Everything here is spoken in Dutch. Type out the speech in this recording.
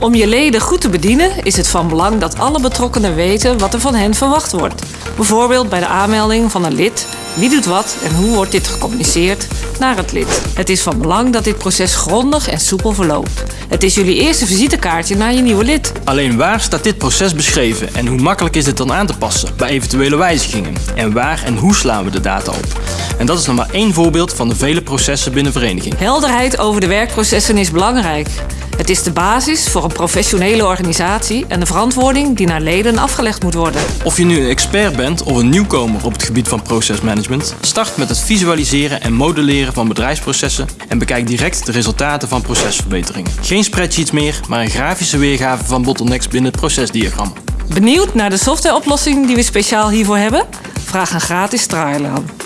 Om je leden goed te bedienen is het van belang dat alle betrokkenen weten wat er van hen verwacht wordt. Bijvoorbeeld bij de aanmelding van een lid. Wie doet wat en hoe wordt dit gecommuniceerd naar het lid? Het is van belang dat dit proces grondig en soepel verloopt. Het is jullie eerste visitekaartje naar je nieuwe lid. Alleen waar staat dit proces beschreven en hoe makkelijk is dit dan aan te passen bij eventuele wijzigingen? En waar en hoe slaan we de data op? En dat is nog maar één voorbeeld van de vele processen binnen vereniging. Helderheid over de werkprocessen is belangrijk. Het is de basis voor een professionele organisatie en de verantwoording die naar leden afgelegd moet worden. Of je nu een expert bent of een nieuwkomer op het gebied van procesmanagement, start met het visualiseren en modelleren van bedrijfsprocessen en bekijk direct de resultaten van procesverbeteringen. Geen spreadsheets meer, maar een grafische weergave van bottlenecks binnen het procesdiagram. Benieuwd naar de softwareoplossing die we speciaal hiervoor hebben? Vraag een gratis trial aan.